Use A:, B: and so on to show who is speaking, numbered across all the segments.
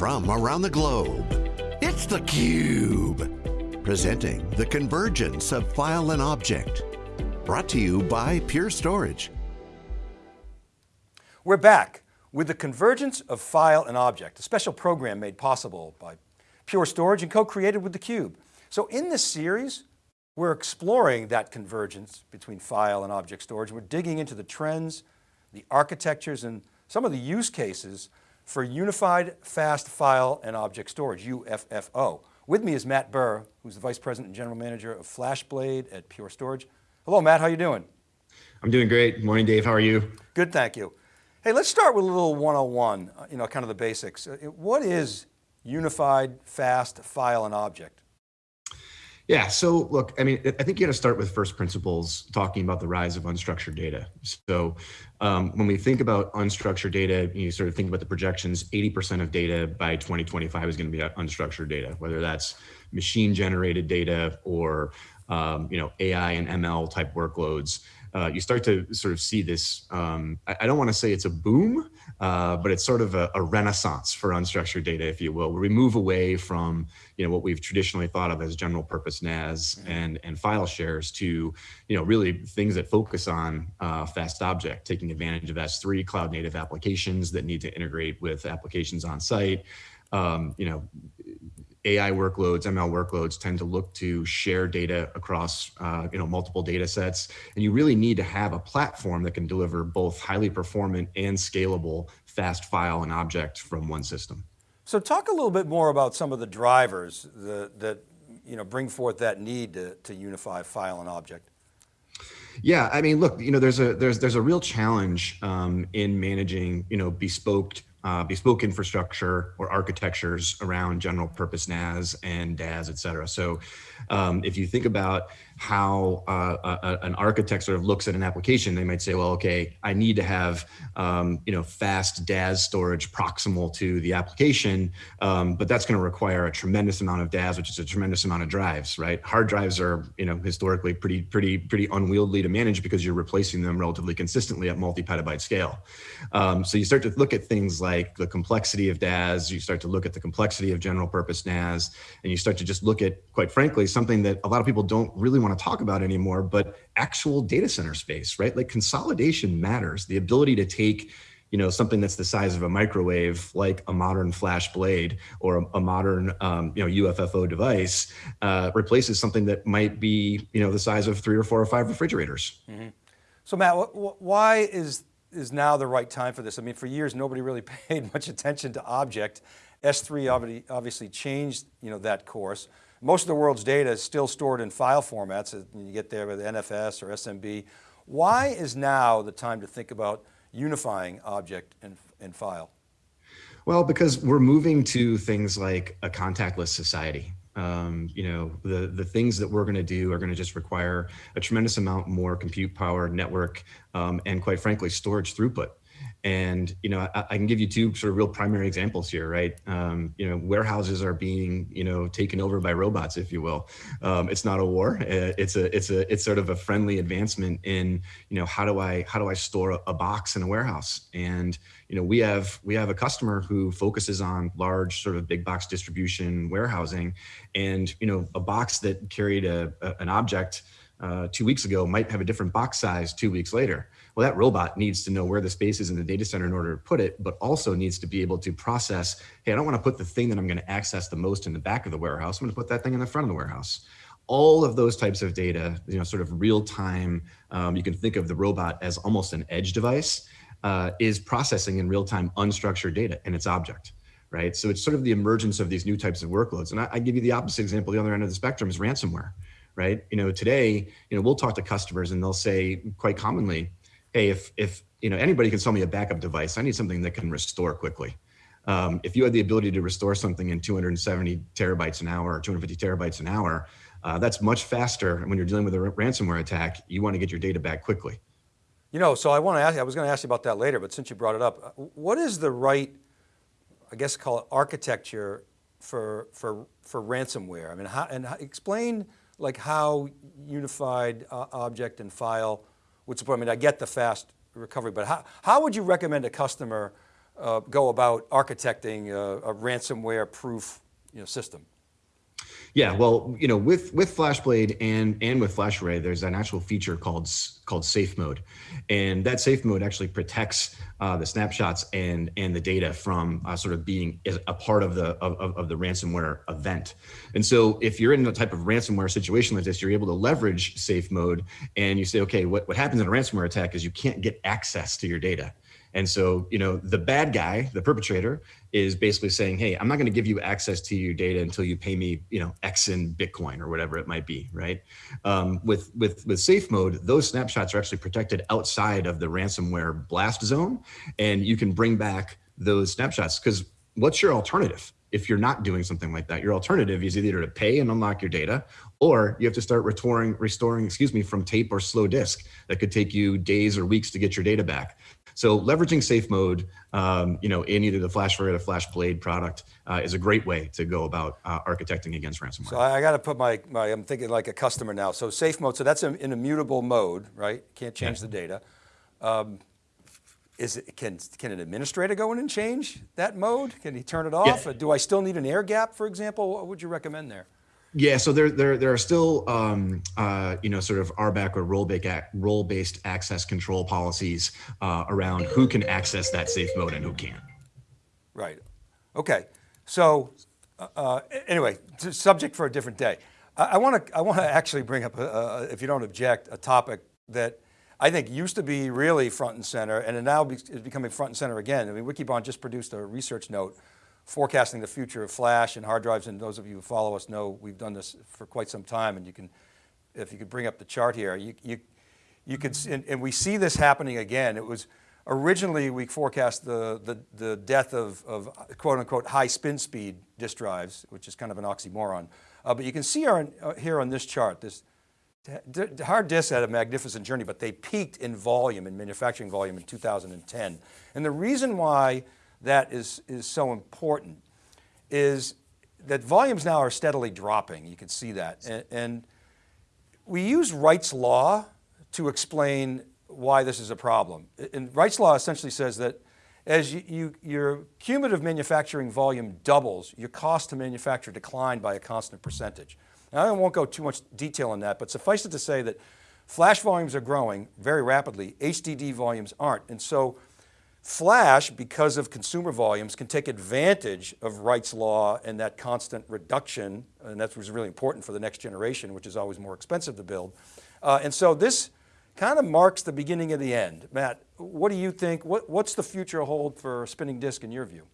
A: from around the globe. It's theCUBE, presenting the convergence of file and object. Brought to you by Pure Storage.
B: We're back with the convergence of file and object, a special program made possible by Pure Storage and co-created with theCUBE. So in this series, we're exploring that convergence between file and object storage. We're digging into the trends, the architectures, and some of the use cases for Unified Fast File and Object Storage, UFFO. With me is Matt Burr, who's the Vice President and General Manager of FlashBlade at Pure Storage. Hello, Matt, how are you doing?
C: I'm doing great. Morning, Dave, how are you?
B: Good, thank you. Hey, let's start with a little 101, uh, you know, kind of the basics. Uh, what is Unified Fast File and Object?
C: Yeah, so look, I mean, I think you got to start with first principles talking about the rise of unstructured data. So um, when we think about unstructured data, you sort of think about the projections, 80% of data by 2025 is going to be unstructured data, whether that's machine generated data or, um, you know, AI and ML type workloads uh, you start to sort of see this, um, I, I, don't want to say it's a boom, uh, but it's sort of a, a, renaissance for unstructured data, if you will, where we move away from you know, what we've traditionally thought of as general purpose NAS mm-hmm. and, and file shares to you know, really things that focus on uh, fast object, taking advantage of S3 cloud native applications that need to integrate with applications on site, um, you know, AI workloads, ML workloads tend to look to share data across uh, you know, multiple data sets. And you really need to have a platform that can deliver both highly performant and scalable fast file and object from one system.
B: So talk a little bit more about some of the drivers that, that you know, bring forth that need to, to unify file and object.
C: Yeah, I mean, look, you know, there's a there's there's a real challenge um, in managing, you know, bespoke uh, bespoke infrastructure or architectures around general purpose NAS and DAS, et cetera. So um, if you think about how uh, a, an architect sort of looks at an application, they might say, well, okay, I need to have, um, you know, fast DAS storage proximal to the application, um, but that's going to require a tremendous amount of DAS, which is a tremendous amount of drives, right? Hard drives are, you know, historically pretty, pretty, pretty unwieldy to manage because you're replacing them relatively consistently at multi-petabyte scale. Um, so you start to look at things like the complexity of DAS, you start to look at the complexity of general purpose NAS, and you start to just look at, quite frankly, something that a lot of people don't really want want to talk about anymore, but actual data center space, right? Like consolidation matters. The ability to take you know, something that's the size of a microwave, like a modern FlashBlade or a, a modern, um, you know, UFFO device, uh, replaces something that might be, you know, the size of three or four or five refrigerators. Mm -hmm.
B: So Matt, why is is now the right time for this? I mean, for years nobody really paid much attention to object. S3 obviously changed, you know, that course. Most of the world's data is still stored in file formats. And you get there with NFS or SMB. Why is now the time to think about unifying object and, and file?
C: Well, because we're moving to things like a contactless society. Um, you know, the, the things that we're going to do are going to just require a tremendous amount more compute power, network, um, and quite frankly, storage throughput. And, you know, I, I, can give you two sort of real primary examples here, right? Um, you know, warehouses are being, you know, taken over by robots, if you will. Um, it's not a war. Uh, it's a, it's a, it's sort of a friendly advancement in, you know, how do I, how do I store a, box in a warehouse? And, you know, we have, we have a customer who focuses on large sort of big box distribution warehousing and, you know, a box that carried a, a an object uh, two weeks ago might have a different box size two weeks later. Well, that robot needs to know where the space is in the data center in order to put it, but also needs to be able to process, hey, I don't want to put the thing that I'm going to access the most in the back of the warehouse. I'm going to put that thing in the front of the warehouse. All of those types of data, you know, sort of real time, um, you can think of the robot as almost an edge device, uh, is processing in real time unstructured data and its object right? So it's sort of the emergence of these new types of workloads. And I, I, give you the opposite example, the other end of the spectrum is ransomware, right? You know, today, you know, we'll talk to customers and they'll say quite commonly, hey, if, if you know, anybody can sell me a backup device, I need something that can restore quickly. Um, if you had the ability to restore something in 270 terabytes an hour or 250 terabytes an hour, uh, that's much faster. And when you're dealing with a ransomware attack, you want to get your data back quickly.
B: You know, so I want to ask I was going to ask you about that later, but since you brought it up, uh, what is the right, I guess call it architecture for, for, for ransomware? I mean, how, and explain like how unified uh, object and file would support, I mean, I get the fast recovery, but how, how would you recommend a customer uh, go about architecting a, a ransomware proof you know, system?
C: Yeah, well, you know, with with FlashBlade and and with FlashArray, there's an actual feature called called Safe Mode, and that Safe Mode actually protects uh, the snapshots and and the data from uh, sort of being a part of the of, of the ransomware event. And so, if you're in a type of ransomware situation like this, you're able to leverage Safe Mode, and you say, okay, what what happens in a ransomware attack is you can't get access to your data. And so, you know, the bad guy, the perpetrator, is basically saying, hey, I'm not going to give you access to your data until you pay me, you know, X in Bitcoin or whatever it might be, right? Um, with with with safe mode, those snapshots are actually protected outside of the ransomware blast zone, and you can bring back those snapshots because what's your alternative? If you're not doing something like that, your alternative is either to pay and unlock your data, or you have to start restoring, restoring, excuse me, from tape or slow disk. That could take you days or weeks to get your data back. So leveraging safe mode, um, you know, in either the FlashArray or the FlashBlade product uh, is a great way to go about uh, architecting against ransomware.
B: So I, got to put my, my, I'm thinking like a customer now. So safe mode, so that's in immutable mode, right? Can't change yeah. the data. Um, is it, can, can an administrator go in and change that mode? Can he turn it off? Yeah. Do I still need an air gap, for example? What would you recommend there?
C: Yeah, so there there there are still um, uh, you know sort of RBAC or role based role based access control policies uh, around who can access that safe mode and who can't.
B: Right. Okay. So uh, uh anyway, subject for a different day. I want to I want to actually bring up, a, if you don't object, a topic that I think used to be really front and center, and it now is becoming front and center again. I mean, Wikibon just produced a research note forecasting the future of flash and hard drives. And those of you who follow us know we've done this for quite some time. And you can, if you could bring up the chart here, you, you, you could, and, and we see this happening again. It was originally we forecast the, the, the death of, of quote unquote high spin speed disk drives, which is kind of an oxymoron. Uh, but you can see our, uh, here on this chart, this hard disks had a magnificent journey, but they peaked in volume, in manufacturing volume in 2010. And the reason why that is, is so important is that volumes now are steadily dropping. You can see that. And, and we use Wright's law to explain why this is a problem. And Wright's law essentially says that as you, you, your cumulative manufacturing volume doubles, your cost to manufacture decline by a constant percentage. Now I won't go too much detail on that, but suffice it to say that flash volumes are growing very rapidly, HDD volumes aren't. And so Flash, because of consumer volumes, can take advantage of Wright's law and that constant reduction, and that was really important for the next generation, which is always more expensive to build. Uh, and so this kind of marks the beginning of the end. Matt, what do you think? What, what's the future hold for spinning disk in your view?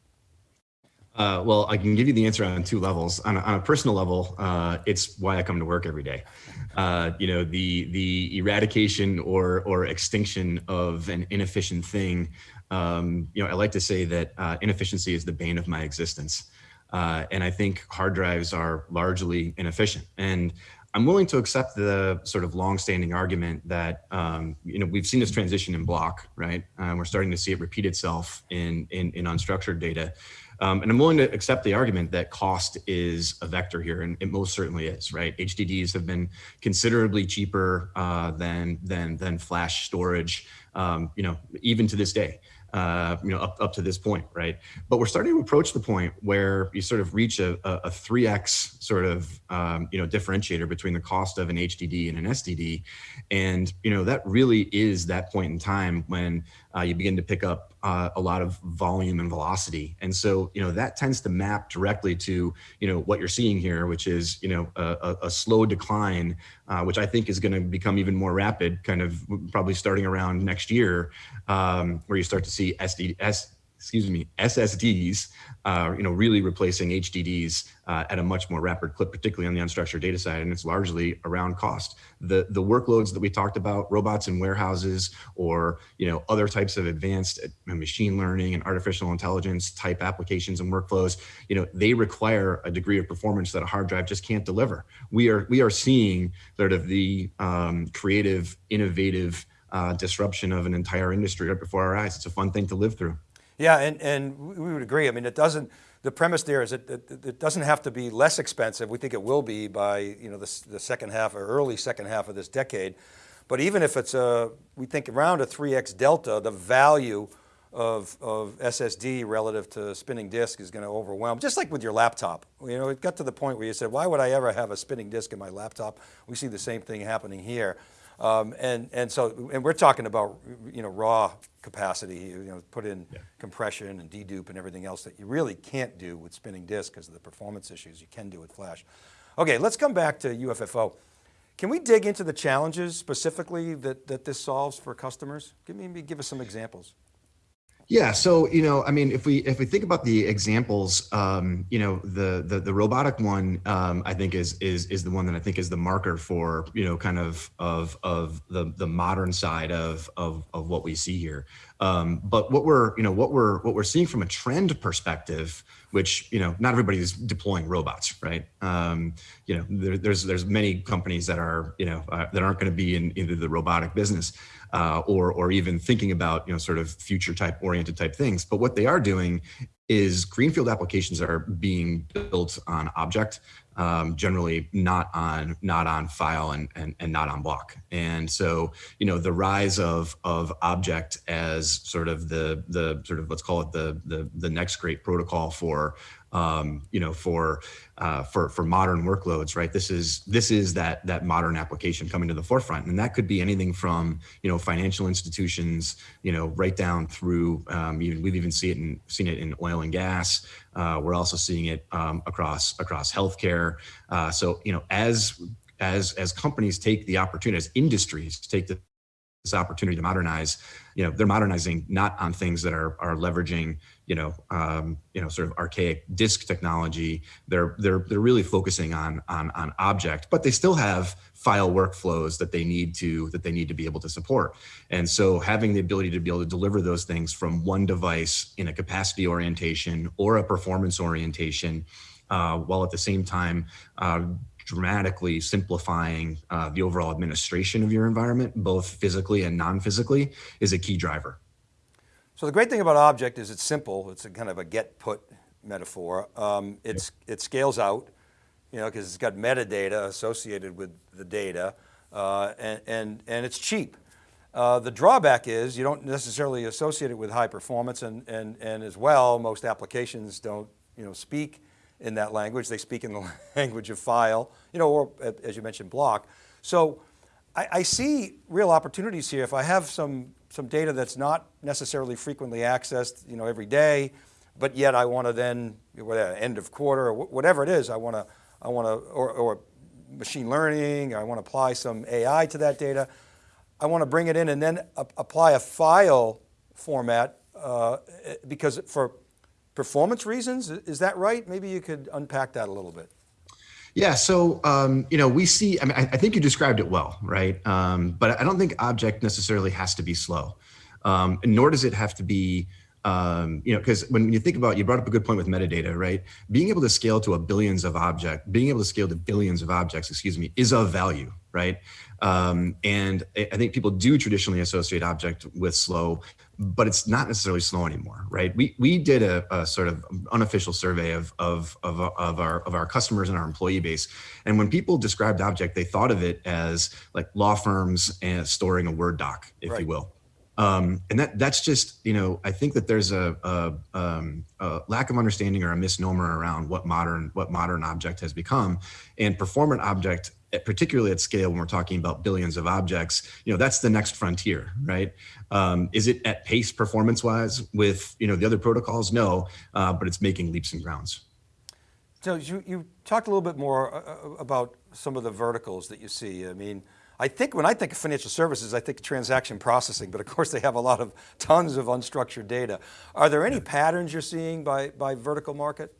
C: Uh, well, I can give you the answer on two levels. On a, on a personal level, uh, it's why I come to work every day. Uh, you know, the the eradication or or extinction of an inefficient thing um, you know, I like to say that uh, inefficiency is the bane of my existence. Uh, and I think hard drives are largely inefficient. And I'm willing to accept the sort of long-standing argument that um, you know we've seen this transition in block, right? Uh, we're starting to see it repeat itself in in, in unstructured data, um, and I'm willing to accept the argument that cost is a vector here, and it most certainly is, right? HDDs have been considerably cheaper uh, than than than flash storage, um, you know, even to this day uh, you know, up, up to this point, right? But we're starting to approach the point where you sort of reach a, a, 3x sort of, um, you know, differentiator between the cost of an HDD and an SSD. And, you know, that really is that point in time when uh, you begin to pick up uh, a lot of volume and velocity. And so, you know, that tends to map directly to, you know, what you're seeing here, which is, you know, a, a slow decline, uh, which I think is going to become even more rapid, kind of probably starting around next year, um, where you start to see SD, S, excuse me, SSDs, uh, you know, really replacing HDDs uh, at a much more rapid clip, particularly on the unstructured data side, and it's largely around cost. The the workloads that we talked about, robots in warehouses, or you know, other types of advanced uh, machine learning and artificial intelligence type applications and workflows, you know, they require a degree of performance that a hard drive just can't deliver. We are we are seeing sort of the um, creative, innovative uh, disruption of an entire industry right before our eyes. It's a fun thing to live through.
B: Yeah, and, and we would agree. I mean, it doesn't, the premise there is that it, it, doesn't have to be less expensive. We think it will be by you know, the, the second half or early second half of this decade. But even if it's a, we think around a 3X delta, the value of, of SSD relative to spinning disk is going to overwhelm, just like with your laptop. You know, it got to the point where you said, why would I ever have a spinning disk in my laptop? We see the same thing happening here. Um, and, and so, and we're talking about, you know, raw capacity, you know, put in yeah. compression and dedupe and everything else that you really can't do with spinning disk because of the performance issues you can do with flash. Okay, let's come back to UFFO. Can we dig into the challenges specifically that, that this solves for customers? Give me, give us some examples.
C: Yeah, so you know, I mean, if we if we think about the examples, um, you know, the the the robotic one, um, I think is is is the one that I think is the marker for you know kind of of of the the modern side of of of what we see here. Um, but what we're you know what we're what we're seeing from a trend perspective, which you know not everybody is deploying robots, right? Um, you know, there, there's there's many companies that are you know uh, that aren't going to be in either the robotic business uh, or or even thinking about you know sort of future type oriented type things. But what they are doing is greenfield applications are being built on object, um, generally not on not on file and, and and not on block. And so you know the rise of of object as sort of the the sort of let's call it the the the next great protocol for um, you know, for uh, for for modern workloads, right? This is this is that that modern application coming to the forefront, and that could be anything from you know financial institutions, you know, right down through um, even we've even seen it in seen it in oil and gas. Uh, we're also seeing it um, across across healthcare. Uh, so you know, as as as companies take the opportunity, as industries take the this opportunity to modernize, you know, they're modernizing not on things that are are leveraging, you know, um, you know, sort of archaic disk technology. They're they're they're really focusing on on on object, but they still have file workflows that they need to that they need to be able to support. And so having the ability to be able to deliver those things from one device in a capacity orientation or a performance orientation, uh, while at the same time uh, dramatically simplifying uh, the overall administration of your environment, both physically and non-physically, is a key driver.
B: So the great thing about object is it's simple. It's a kind of a get put metaphor. Um, it's, yep. It scales out, you know, because it's got metadata associated with the data uh, and, and, and it's cheap. Uh, the drawback is you don't necessarily associate it with high performance and, and, and as well, most applications don't you know, speak in that language. They speak in the language of file, you know, or as you mentioned, block. So I, I, see real opportunities here. If I have some, some data that's not necessarily frequently accessed, you know, every day, but yet I want to then, whatever, end of quarter or whatever it is, I want to, I want to, or, or machine learning, I want to apply some AI to that data. I want to bring it in and then apply a file format uh, because for performance reasons. Is that right? Maybe you could unpack that a little bit.
C: Yeah, so um, you know, we see. I mean, I, I, think you described it well, right? Um, but I don't think object necessarily has to be slow, um, nor does it have to be um, you know, because when you think about, you brought up a good point with metadata, right? Being able to scale to a billions of object, being able to scale to billions of objects, excuse me, is of value, right? Um, and I think people do traditionally associate object with slow, but it's not necessarily slow anymore, right? We we did a, a sort of unofficial survey of, of of of our of our customers and our employee base, and when people described object, they thought of it as like law firms and storing a Word doc, if right. you will. Um, and that that's just, you know, I think that there's a, a, um, a, lack of understanding or a misnomer around what modern what modern object has become, and performant object, eh, particularly at scale when we're talking about billions of objects, you know, that's the next frontier, right? Um, is it at pace performance wise with you know the other protocols? No, uh, but it's making leaps and bounds.
B: So you you talked a little bit more uh, uh, about some of the verticals that you see. I mean. I think when I think of financial services, I think transaction processing, but of course they have a lot of tons of unstructured data. Are there any patterns you're seeing by, by vertical market?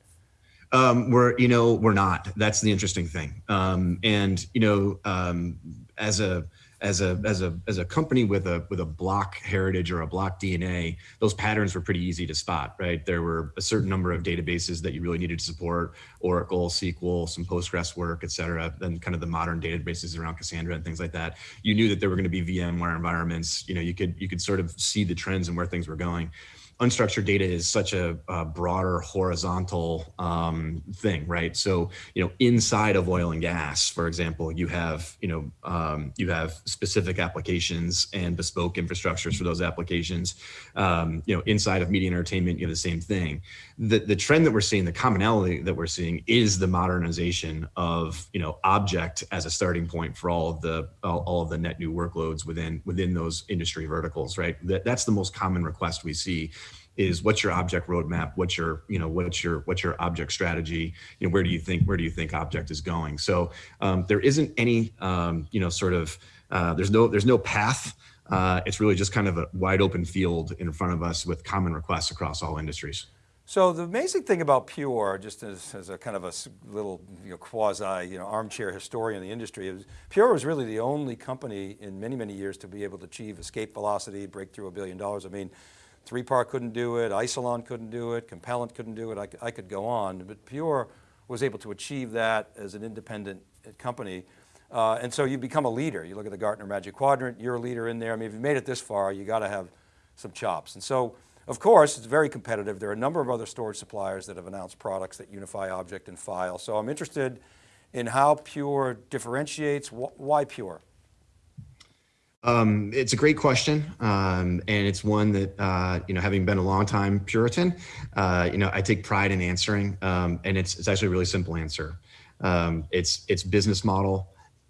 C: Um, we're, you know, we're not, that's the interesting thing. Um, and, you know, um, as a, as a as a as a company with a with a block heritage or a block DNA, those patterns were pretty easy to spot, right? There were a certain number of databases that you really needed to support, Oracle, SQL, some Postgres work, et cetera, then kind of the modern databases around Cassandra and things like that. You knew that there were going to be VMware environments. You know, you could you could sort of see the trends and where things were going. Unstructured data is such a, a broader horizontal um, thing, right? So, you know, inside of oil and gas, for example, you have, you know, um, you have specific applications and bespoke infrastructures for those applications. Um, you know, inside of media and entertainment, you have the same thing. The, the trend that we're seeing, the commonality that we're seeing is the modernization of, you know, object as a starting point for all of the, all, all of the net new workloads within, within those industry verticals, right? That, that's the most common request we see is what's your object roadmap? What's your you know what's your what's your object strategy? You know where do you think where do you think object is going? So um, there isn't any um, you know sort of uh, there's no there's no path. Uh, it's really just kind of a wide open field in front of us with common requests across all industries.
B: So the amazing thing about Pure, just as, as a kind of a little you know, quasi you know, armchair historian in the industry, is Pure was really the only company in many, many years to be able to achieve escape velocity, break through a billion dollars. I mean, 3PAR couldn't do it, Isilon couldn't do it, Compellent couldn't do it, I, I could go on, but Pure was able to achieve that as an independent uh, company. Uh, and so you become a leader. You look at the Gartner Magic Quadrant, you're a leader in there. I mean, if you made it this far, you got to have some chops. And so, of course, it's very competitive. There are a number of other storage suppliers that have announced products that unify object and file. So I'm interested in how Pure differentiates, why Pure?
C: Um, it's a great question, um, and it's one that uh, you know, having been a long time Puritan, uh, you know, I take pride in answering, um, and it's it's actually a really simple answer. Um, it's it's business model,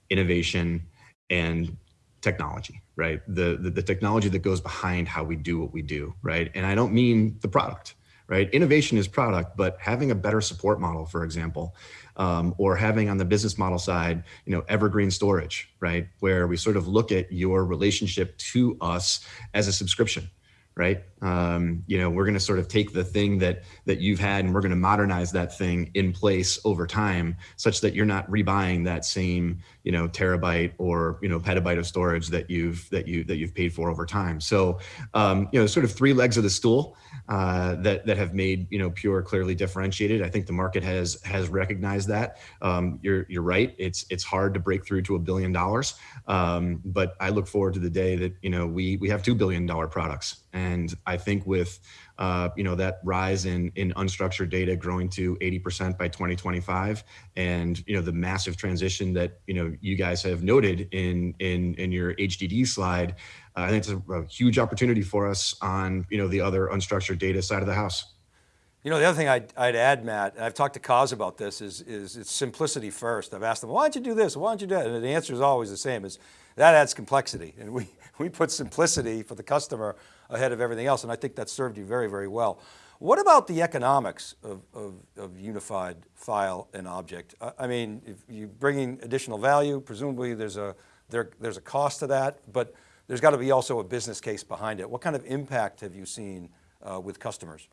C: innovation, and technology, right? The, the the technology that goes behind how we do what we do, right? And I don't mean the product right? Innovation is product, but having a better support model, for example, um, or having on the business model side, you know, evergreen storage, right? Where we sort of look at your relationship to us as a subscription, right? Um, you know, we're going to sort of take the thing that that you've had and we're going to modernize that thing in place over time, such that you're not rebuying that same, you know, terabyte or you know petabyte of storage that you've that you that you've paid for over time. So, um, you know, sort of three legs of the stool uh, that that have made you know Pure clearly differentiated. I think the market has has recognized that. Um, you're you're right. It's it's hard to break through to a billion dollars, um, but I look forward to the day that you know we we have two billion dollar products and I think with uh, you know that rise in in unstructured data growing to 80% by 2025, and you know the massive transition that you know you guys have noted in in in your HDD slide, uh, I think it's a, a huge opportunity for us on you know the other unstructured data side of the house.
B: You know, the other thing I'd, I'd, add, Matt, and I've talked to Coz about this, is, is it's simplicity first. I've asked them, why don't you do this? Why don't you do that? And the answer is always the same, is that adds complexity. And we, we put simplicity for the customer ahead of everything else. And I think that served you very, very well. What about the economics of, of, of unified file and object? I mean, if you're bringing additional value, presumably there's a, there, there's a cost to that, but there's got to be also a business case behind it. What kind of impact have you seen uh, with customers?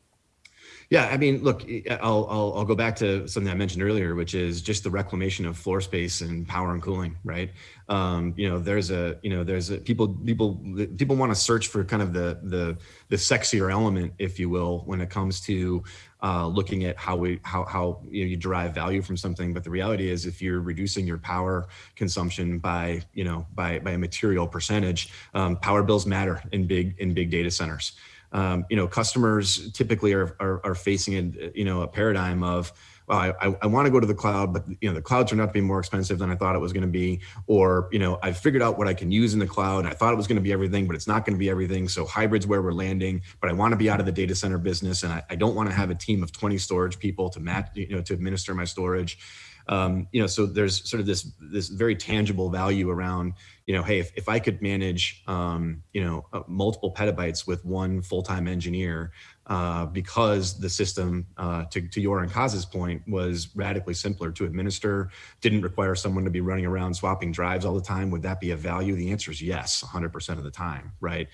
C: Yeah, I mean, look, I'll, I'll, I'll go back to something I mentioned earlier, which is just the reclamation of floor space and power and cooling, right? Um, you know, there's a, you know, there's a people, people, people want to search for kind of the, the, the sexier element, if you will, when it comes to uh, looking at how we, how, how you, know, you derive value from something. But the reality is, if you're reducing your power consumption by, you know, by, by a material percentage, um, power bills matter in big, in big data centers um, you know, customers typically are, are, are, facing a, you know, a paradigm of, well, I, I, I want to go to the cloud, but you know, the cloud turned out to be more expensive than I thought it was going to be. Or, you know, I've figured out what I can use in the cloud. I thought it was going to be everything, but it's not going to be everything. So hybrid's where we're landing, but I want to be out of the data center business. And I, I don't want to have a team of 20 storage people to match, you know, to administer my storage. Um, you know, so there's sort of this this very tangible value around, you know, hey, if, if I could manage, um, you know, uh, multiple petabytes with one full-time engineer, uh, because the system, uh, to, to your and Coz's point, was radically simpler to administer, didn't require someone to be running around swapping drives all the time. Would that be a value? The answer is yes, 100% of the time, right?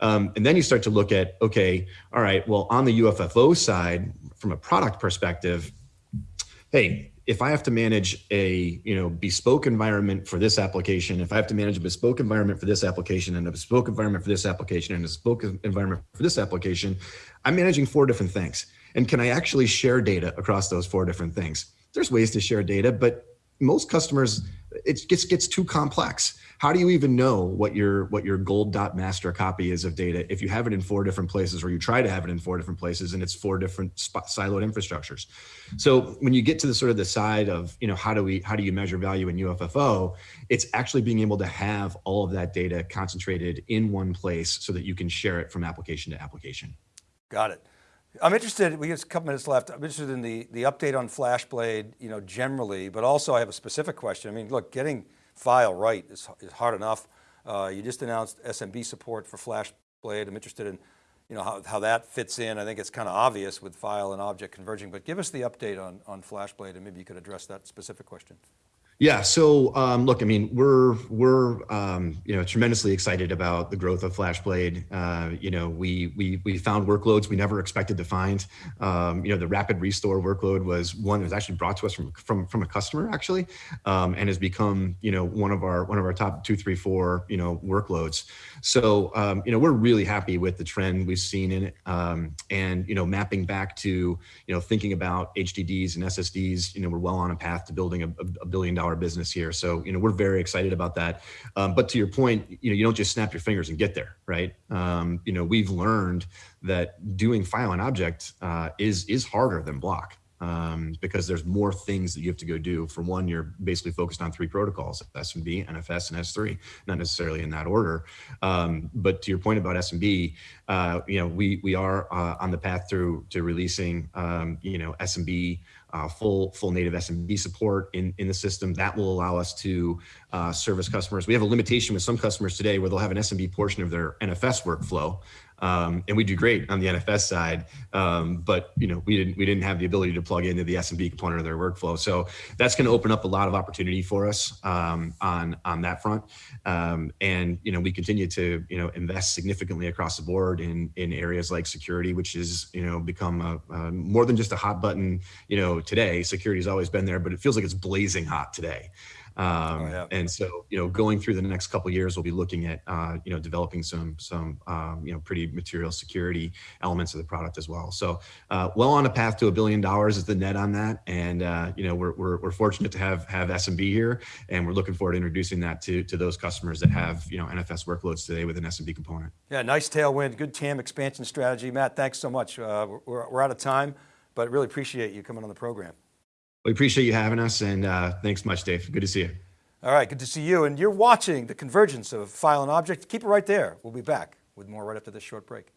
C: Um, and then you start to look at, okay, all right, well, on the UFFO side, from a product perspective, hey, if I have to manage a you know bespoke environment for this application, if I have to manage a bespoke environment for this application and a bespoke environment for this application and a bespoke environment for this application, I'm managing four different things. And can I actually share data across those four different things? There's ways to share data, but most customers, it gets gets too complex. How do you even know what your what your gold dot master copy is of data if you have it in four different places, or you try to have it in four different places, and it's four different spot, siloed infrastructures? So when you get to the sort of the side of you know how do we how do you measure value in UFFO, it's actually being able to have all of that data concentrated in one place so that you can share it from application to application.
B: Got it. I'm interested, we have a couple minutes left. I'm interested in the, the update on FlashBlade, you know, generally, but also I have a specific question. I mean, look, getting file right is, is hard enough. Uh, you just announced SMB support for FlashBlade. I'm interested in, you know, how, how that fits in. I think it's kind of obvious with file and object converging, but give us the update on, on FlashBlade and maybe you could address that specific question.
C: Yeah. So um, look, I mean, we're we're um, you know tremendously excited about the growth of FlashBlade. Uh, you know, we we we found workloads we never expected to find. Um, you know, the rapid restore workload was one that was actually brought to us from from from a customer actually, um, and has become you know one of our one of our top two, three, four you know workloads. So um, you know we're really happy with the trend we've seen in it, um, and you know mapping back to you know thinking about HDDs and SSDs. You know, we're well on a path to building a, a billion dollar business here. So, you know, we're very excited about that. Um, but to your point, you know, you don't just snap your fingers and get there, right? Um, you know, we've learned that doing file and object uh, is is harder than block. Um, because there's more things that you have to go do. For one, you're basically focused on three protocols, SMB, NFS, and S3, not necessarily in that order. Um, but to your point about SMB, uh, you know, we we are uh, on the path through to releasing, um, you know, SMB uh, full full native SMB support in, in the system. That will allow us to uh, service customers. We have a limitation with some customers today where they'll have an SMB portion of their NFS workflow, um, and we do great on the NFS side, um, but you know we didn't we didn't have the ability to plug into the SMB component of their workflow. So that's going to open up a lot of opportunity for us um, on on that front. Um, and you know we continue to you know invest significantly across the board in in areas like security, which is you know become a, a more than just a hot button. You know today security has always been there, but it feels like it's blazing hot today. Um, oh, yeah. And so, you know, going through the next couple years, we'll be looking at, uh, you know, developing some, some, um, you know, pretty material security elements of the product as well. So, uh, well on a path to a billion dollars is the net on that. And, uh, you know, we're, we're, we're fortunate to have, have SMB here, and we're looking forward to introducing that to, to those customers that have, you know, NFS workloads today with an SMB component.
B: Yeah, nice tailwind, good TAM expansion strategy. Matt, thanks so much. Uh, we're, we're out of time, but really appreciate you coming on the program.
C: We appreciate you having us and uh, thanks much, Dave. Good to see you.
B: All right, good to see you. And you're watching the convergence of file and object. Keep it right there. We'll be back with more right after this short break.